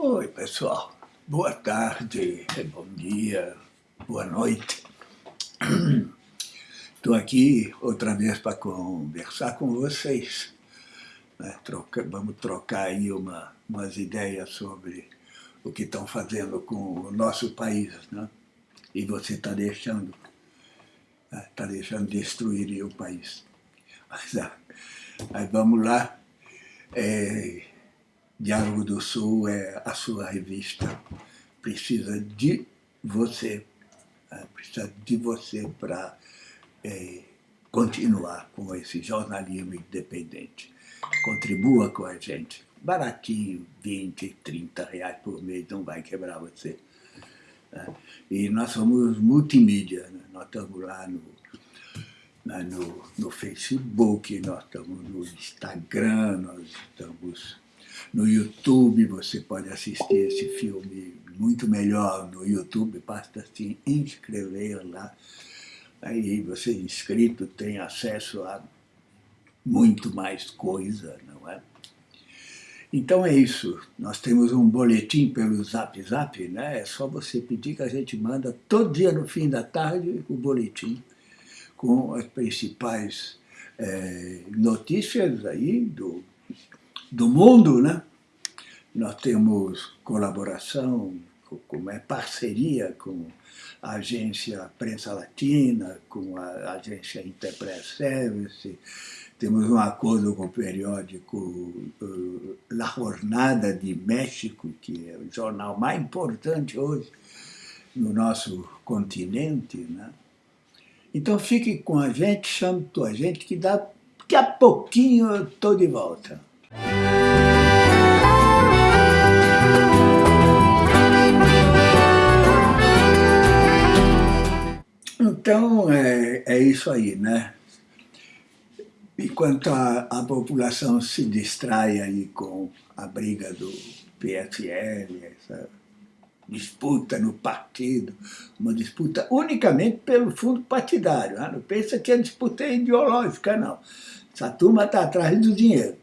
Oi, pessoal. Boa tarde, bom dia, boa noite. Estou aqui outra vez para conversar com vocês. Né? Troca, vamos trocar aí uma, umas ideias sobre o que estão fazendo com o nosso país. Né? E você está deixando, está né? deixando destruir o país. Mas, ah, mas vamos lá. É, Diálogo do Sul é a sua revista. Precisa de você, né? precisa de você para é, continuar com esse jornalismo independente. Contribua com a gente. Baratinho, 20, 30 reais por mês, não vai quebrar você. Né? E nós somos multimídia, né? nós estamos lá no, no, no Facebook, nós estamos no Instagram, nós estamos no YouTube, você pode assistir esse filme muito melhor no YouTube, basta se inscrever lá. Aí você inscrito tem acesso a muito mais coisa, não é? Então é isso, nós temos um boletim pelo Zap Zap, né? é só você pedir que a gente manda todo dia no fim da tarde o boletim com as principais é, notícias aí do do mundo, né? Nós temos colaboração, como é parceria com a agência Prensa Latina, com a agência Interpress Service, temos um acordo com o periódico uh, La Jornada de México, que é o jornal mais importante hoje no nosso continente. Né? Então fique com a gente, chame tua gente, que daqui a pouquinho eu estou de volta. Então, é, é isso aí, né? Enquanto a, a população se distrai aí com a briga do PSL, essa disputa no partido, uma disputa unicamente pelo fundo partidário. Né? Não pensa que a disputa é ideológica, não. Essa turma está atrás do dinheiro.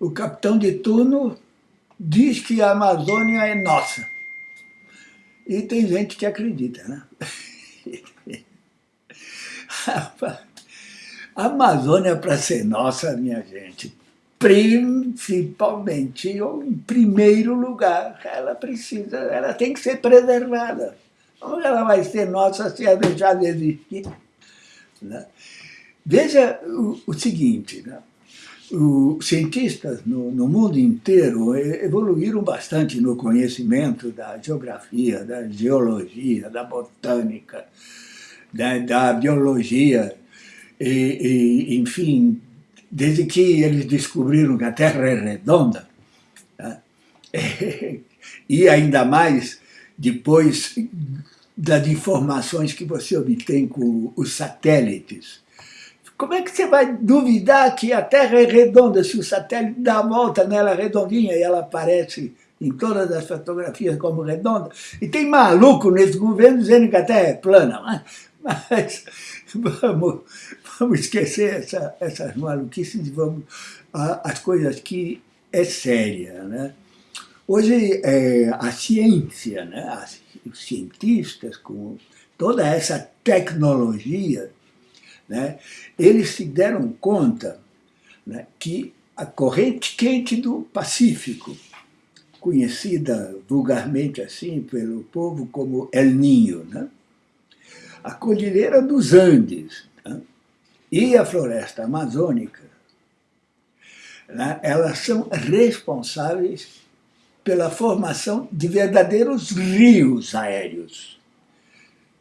O capitão de turno diz que a Amazônia é nossa. E tem gente que acredita, né? A Amazônia, para ser nossa, minha gente, principalmente, ou em primeiro lugar, ela precisa, ela tem que ser preservada. Como ela vai ser nossa se ela deixar de existir? Né? Veja o, o seguinte, né? Os cientistas no, no, mundo inteiro evoluíram bastante no conhecimento da geografia, da geologia, da botânica, da, da biologia, e, e, enfim, desde que eles descobriram que a Terra é redonda, né? e ainda mais depois das informações que você obtém com os satélites, como é que você vai duvidar que a Terra é redonda se o satélite dá a volta nela redondinha e ela aparece em todas as fotografias como redonda? E tem maluco nesse governo dizendo que a Terra é plana. Mas, mas vamos, vamos esquecer essa, essas maluquices e vamos às coisas que é séria. Né? Hoje, é, a ciência, né? os cientistas, com toda essa tecnologia, né, eles se deram conta né, que a corrente quente do Pacífico, conhecida vulgarmente assim pelo povo como El Ninho, né, a Cordilheira dos Andes né, e a floresta amazônica, né, elas são responsáveis pela formação de verdadeiros rios aéreos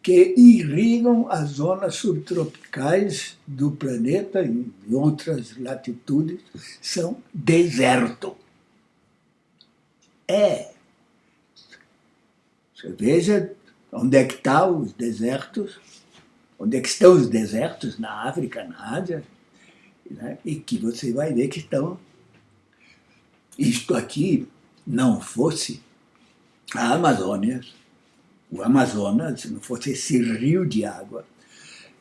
que irrigam as zonas subtropicais do planeta e em outras latitudes, são deserto. É. Você veja onde é que estão os desertos, onde é que estão os desertos na África, na Ásia, né? e que você vai ver que estão. Isto aqui não fosse a Amazônia, o Amazonas, se não fosse esse rio de água,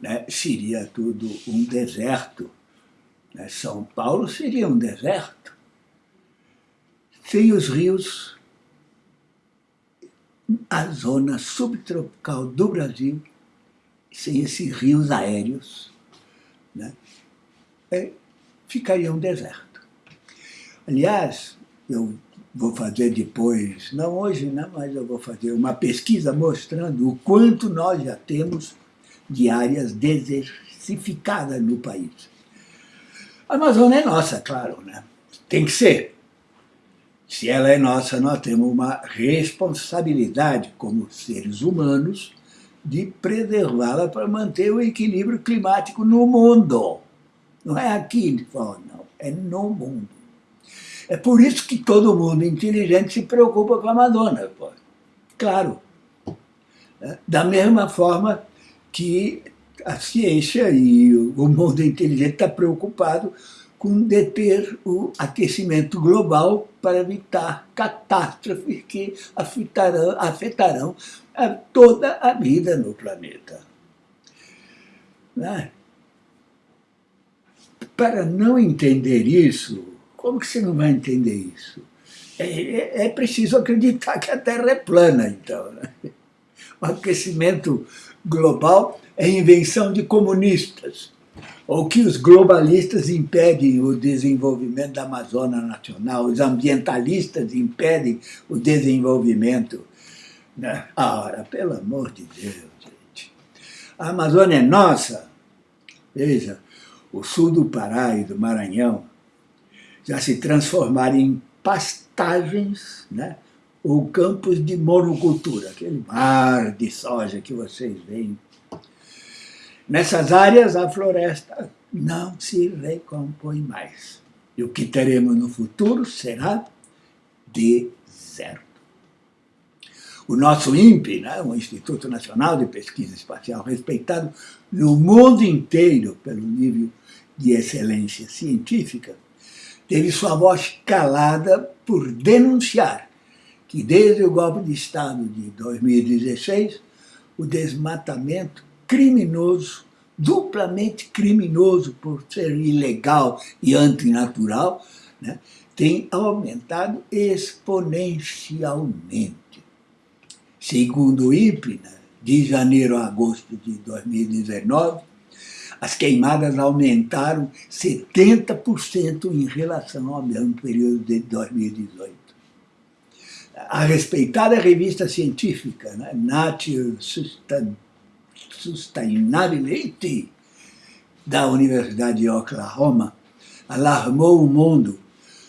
né, seria tudo um deserto. Né? São Paulo seria um deserto. Sem os rios, a zona subtropical do Brasil, sem esses rios aéreos, né, é, ficaria um deserto. Aliás, eu vou fazer depois, não hoje, não, mas eu vou fazer uma pesquisa mostrando o quanto nós já temos de áreas desertificadas no país. A Amazônia é nossa, claro, né? tem que ser. Se ela é nossa, nós temos uma responsabilidade como seres humanos de preservá-la para manter o equilíbrio climático no mundo. Não é aqui não, é no mundo. É por isso que todo mundo inteligente se preocupa com a Amazônia. Pô. Claro. É, da mesma forma que a ciência e o mundo inteligente está preocupado com deter o aquecimento global para evitar catástrofes que afetarão, afetarão a toda a vida no planeta. Né? Para não entender isso, como que você não vai entender isso? É, é, é preciso acreditar que a Terra é plana, então. Né? O aquecimento global é invenção de comunistas ou que os globalistas impedem o desenvolvimento da Amazônia Nacional, os ambientalistas impedem o desenvolvimento. Né? Ora, pelo amor de Deus, gente. A Amazônia é nossa. Veja, o sul do Pará e do Maranhão já se transformaram em pastagens, né? ou campos de monocultura, aquele mar de soja que vocês veem Nessas áreas, a floresta não se recompõe mais. E o que teremos no futuro será deserto. O nosso INPE, né, o Instituto Nacional de Pesquisa Espacial, respeitado no mundo inteiro pelo nível de excelência científica, teve sua voz calada por denunciar que desde o golpe de Estado de 2016, o desmatamento criminoso, duplamente criminoso por ser ilegal e antinatural, né, tem aumentado exponencialmente. Segundo o IPNA, né, de janeiro a agosto de 2019, as queimadas aumentaram 70% em relação ao mesmo período de 2018. A respeitada revista científica, né, Nature Sustainability, da Universidade de Oklahoma alarmou o mundo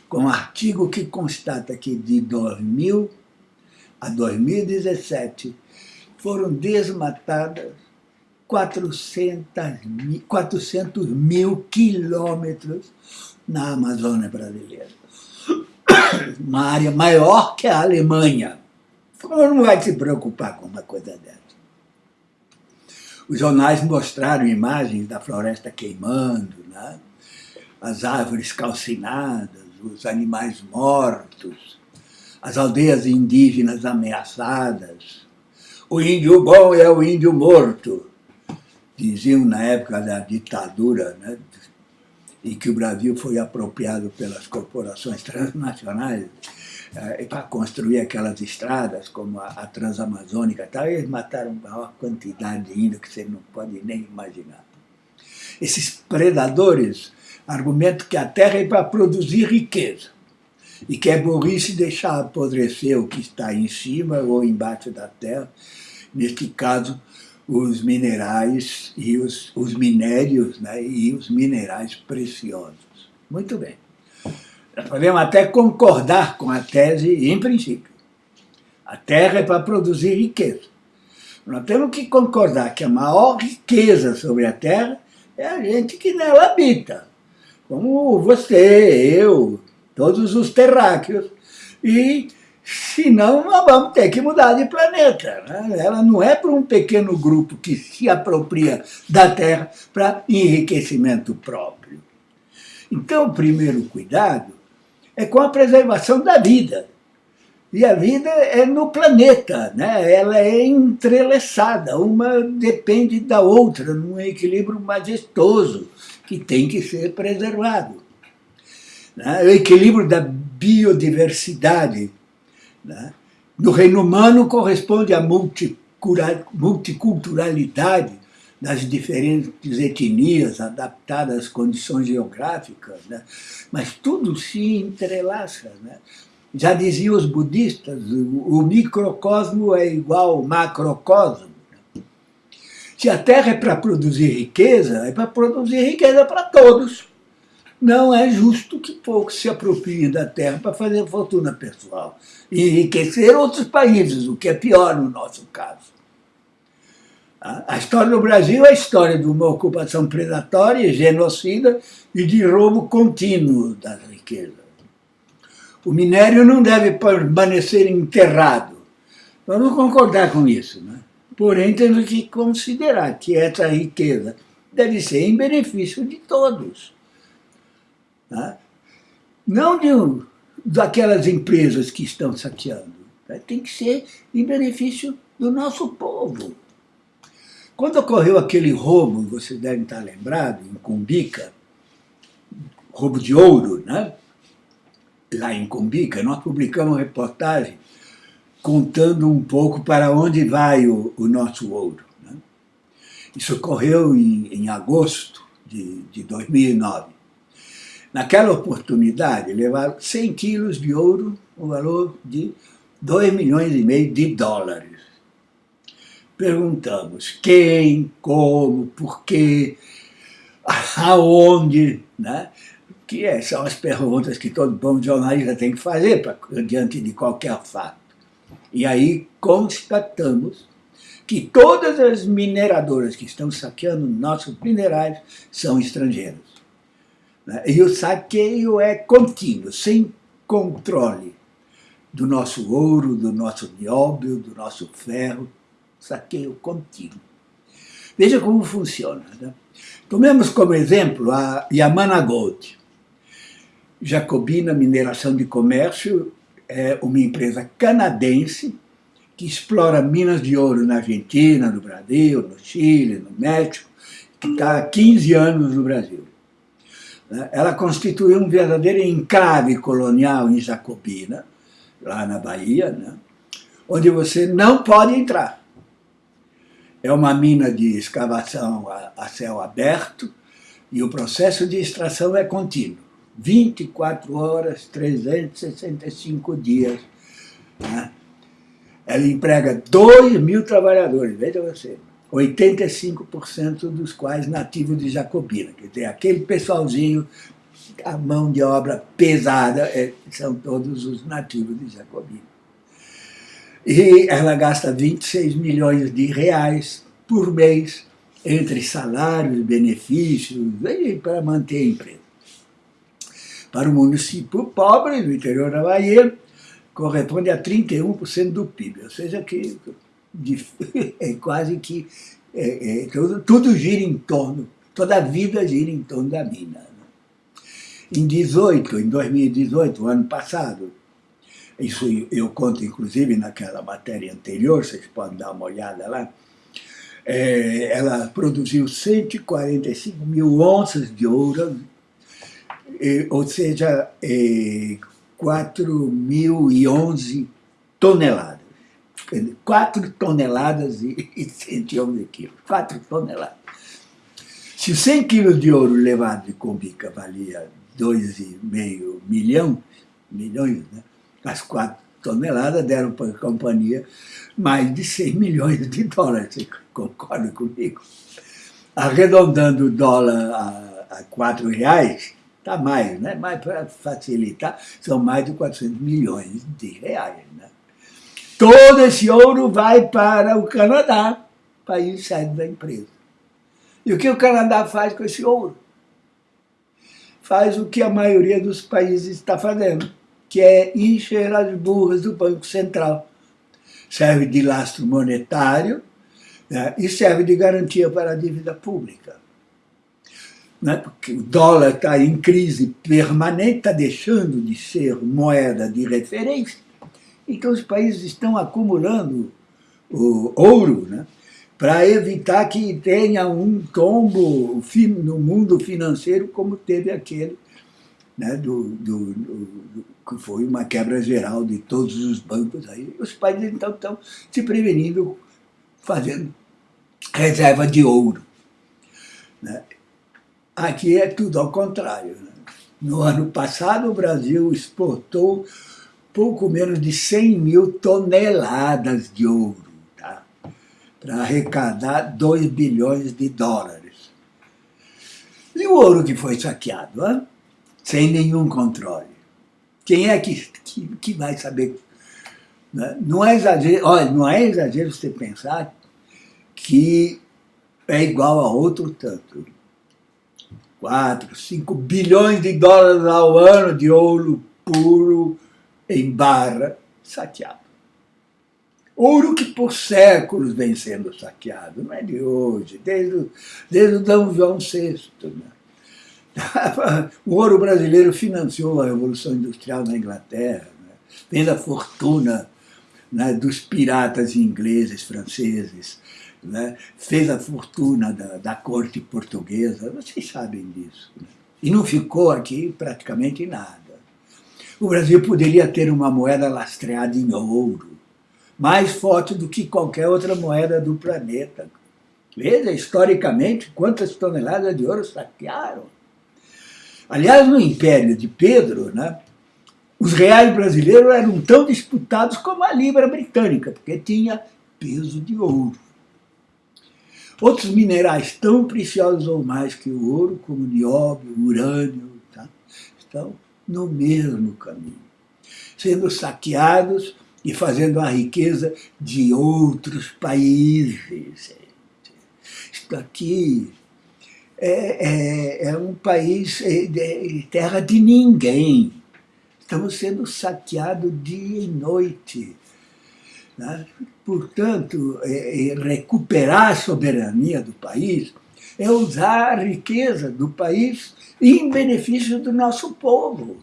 com um artigo que constata que de 2000 a 2017 foram desmatadas 400 mil, 400 mil quilômetros na Amazônia brasileira. Uma área maior que a Alemanha. Não vai se preocupar com uma coisa dessa. Os jornais mostraram imagens da floresta queimando, né? as árvores calcinadas, os animais mortos, as aldeias indígenas ameaçadas. O índio bom é o índio morto, diziam na época da ditadura, né? em que o Brasil foi apropriado pelas corporações transnacionais é, para construir aquelas estradas, como a, a Transamazônica e tal, eles mataram a maior quantidade de índio que você não pode nem imaginar. Esses predadores argumentam que a terra é para produzir riqueza e que é burrice deixar apodrecer o que está em cima ou embaixo da terra, neste caso, os minerais e os, os minérios né, e os minerais preciosos. Muito bem. Nós podemos até concordar com a tese em princípio. A terra é para produzir riqueza. Nós temos que concordar que a maior riqueza sobre a terra é a gente que nela habita. Como você, eu, todos os terráqueos. E senão nós vamos ter que mudar de planeta. Né? Ela não é para um pequeno grupo que se apropria da Terra para enriquecimento próprio. Então, o primeiro cuidado é com a preservação da vida. E a vida é no planeta, né? ela é entrelaçada, uma depende da outra, num equilíbrio majestoso que tem que ser preservado. Né? O equilíbrio da biodiversidade. Né? No reino humano corresponde à multiculturalidade das diferentes etnias adaptadas às condições geográficas, né? mas tudo se entrelaça. Né? Já diziam os budistas, o microcosmo é igual ao macrocosmo. Se a Terra é para produzir riqueza, é para produzir riqueza para todos. Não é justo que poucos se apropriem da Terra para fazer fortuna pessoal e enriquecer outros países, o que é pior no nosso caso. A história do Brasil é a história de uma ocupação predatória, genocida e de roubo contínuo das riquezas. O minério não deve permanecer enterrado. Vamos concordar com isso. Né? Porém, temos que considerar que essa riqueza deve ser em benefício de todos. Né? Não de, daquelas empresas que estão saqueando. Né? Tem que ser em benefício do nosso povo. Quando ocorreu aquele roubo, vocês devem estar lembrados, em Cumbica, roubo de ouro, né? lá em Cumbica, nós publicamos uma reportagem contando um pouco para onde vai o, o nosso ouro. Né? Isso ocorreu em, em agosto de, de 2009. Naquela oportunidade, levaram 100 quilos de ouro, o valor de 2 milhões e meio de dólares perguntamos quem, como, por quê, aonde, né? que é, são as perguntas que todo bom jornalista tem que fazer pra, diante de qualquer fato. E aí constatamos que todas as mineradoras que estão saqueando nossos minerais são estrangeiras. Né? E o saqueio é contínuo, sem controle do nosso ouro, do nosso nióbio, do nosso ferro, saqueio contínuo. Veja como funciona. Né? Tomemos como exemplo a Yamana Gold. Jacobina Mineração de Comércio é uma empresa canadense que explora minas de ouro na Argentina, no Brasil, no Chile, no México, que está há 15 anos no Brasil. Né? Ela constituiu um verdadeiro enclave colonial em Jacobina, lá na Bahia, né? onde você não pode entrar. É uma mina de escavação a, a céu aberto e o processo de extração é contínuo. 24 horas, 365 dias. Né? Ela emprega 2 mil trabalhadores, veja você. 85% dos quais nativos de Jacobina. Quer dizer, aquele pessoalzinho, a mão de obra pesada, é, são todos os nativos de Jacobina. E ela gasta 26 milhões de reais por mês entre salários, benefícios, para manter a empresa. Para o município pobre do interior da Bahia, corresponde a 31% do PIB, ou seja, que é quase que é, é, tudo, tudo, gira em torno, toda a vida gira em torno da mina. Né? Em 18, em 2018, o ano passado, isso eu conto inclusive naquela matéria anterior, vocês podem dar uma olhada lá, é, ela produziu 145 mil onças de ouro, é, ou seja, é, 4.011 toneladas. 4 toneladas e, e 111 quilos, 4 toneladas. Se 100 quilos de ouro levado de Combica valia 2,5 milhão, milhões, né? as 4 toneladas deram para a companhia mais de 100 milhões de dólares, você concorda comigo? Arredondando o dólar a, a 4 reais, está mais, né? mas para facilitar, são mais de 400 milhões de reais. Né? Todo esse ouro vai para o Canadá, país sede da empresa. E o que o Canadá faz com esse ouro? Faz o que a maioria dos países está fazendo que é encher as burras do Banco Central. Serve de lastro monetário né, e serve de garantia para a dívida pública. Né, porque o dólar está em crise permanente, está deixando de ser moeda de referência, então os países estão acumulando o ouro né, para evitar que tenha um tombo no mundo financeiro como teve aquele né, do, do, do, que foi uma quebra geral de todos os bancos. Aí. Os países então estão se prevenindo, fazendo reserva de ouro. Né? Aqui é tudo ao contrário. Né? No ano passado, o Brasil exportou pouco menos de 100 mil toneladas de ouro, tá? para arrecadar 2 bilhões de dólares. E o ouro que foi saqueado? Hein? sem nenhum controle. Quem é que, que, que vai saber? Né? Não é exagero, olha, não é exagero você pensar que é igual a outro tanto. 4, 5 bilhões de dólares ao ano de ouro puro em barra saqueado. Ouro que por séculos vem sendo saqueado, não é de hoje, desde, desde o Dom João VI. Né? o ouro brasileiro financiou a Revolução Industrial na Inglaterra, né? fez a fortuna né, dos piratas ingleses, franceses, né? fez a fortuna da, da, corte portuguesa, vocês sabem disso. Né? E não ficou aqui praticamente nada. O Brasil poderia ter uma moeda lastreada em ouro, mais forte do que qualquer outra moeda do planeta. Veja, historicamente, quantas toneladas de ouro saquearam. Aliás, no Império de Pedro, né, os reais brasileiros eram tão disputados como a libra britânica, porque tinha peso de ouro. Outros minerais tão preciosos ou mais que o ouro, como nióbio, urânio, tá, estão no mesmo caminho, sendo saqueados e fazendo a riqueza de outros países. Isto aqui é, é, é um país é, terra de ninguém. Estamos sendo saqueados dia e noite. Né? Portanto, é, é, recuperar a soberania do país é usar a riqueza do país em benefício do nosso povo.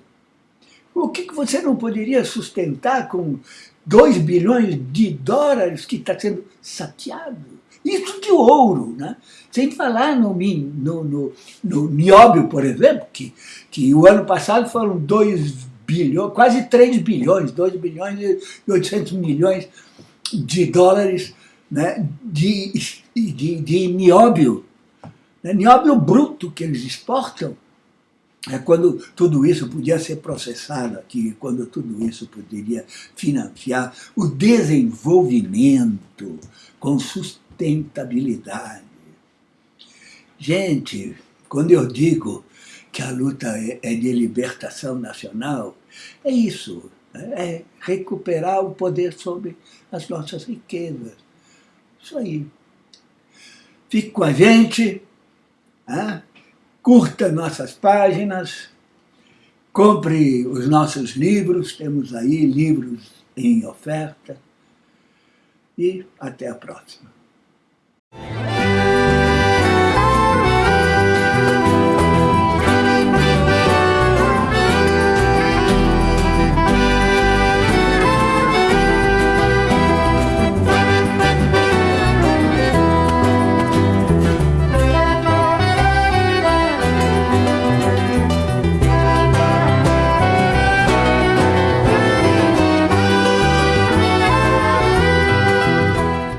O que você não poderia sustentar com 2 bilhões de dólares que está sendo saqueado? Isso de ouro, né? Sem falar no, no, no, no nióbio, por exemplo, que, que o ano passado foram 2 bilhões, quase 3 bilhões, 2 bilhões e 800 milhões de dólares né, de, de, de nióbio. Né, nióbio bruto que eles exportam. É quando tudo isso podia ser processado aqui, quando tudo isso poderia financiar o desenvolvimento com sustentabilidade. Gente, quando eu digo que a luta é, é de libertação nacional, é isso, né? é recuperar o poder sobre as nossas riquezas. Isso aí. Fique com a gente, né? curta nossas páginas, compre os nossos livros, temos aí livros em oferta, e até a próxima.